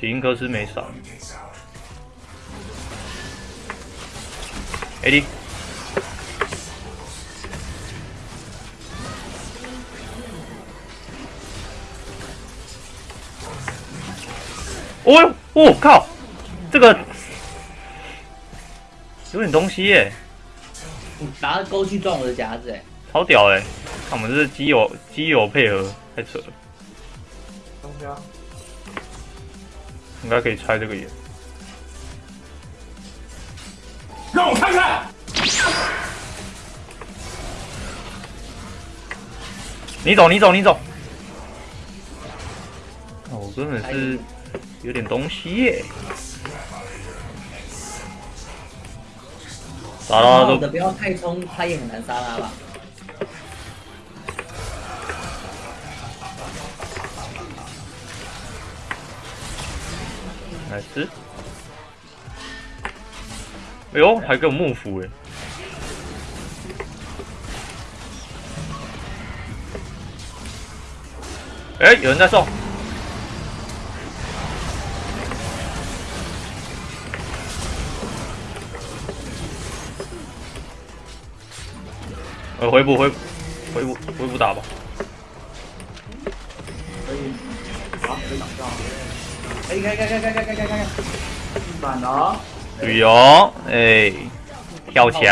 吉因克斯没少，AD。哦哟，我靠，这个有点东西耶，拿钩去撞我的夹子，哎，超屌哎！看我们这是基友基友配合，太扯了。东西啊，应该可以拆这个眼。让我看看。你走，你走，你走。哦，我根本是。有点东西耶！杀拉都不要太冲，他也很难杀他吧？来吃！哎呦，还给我幕府哎！哎，有人在送。呃，回补回回补回补打吧。可以，好，可以挡上。可以，可以，可以，可以，可以，可以，可以，可以。反了。对哦，哎，跳起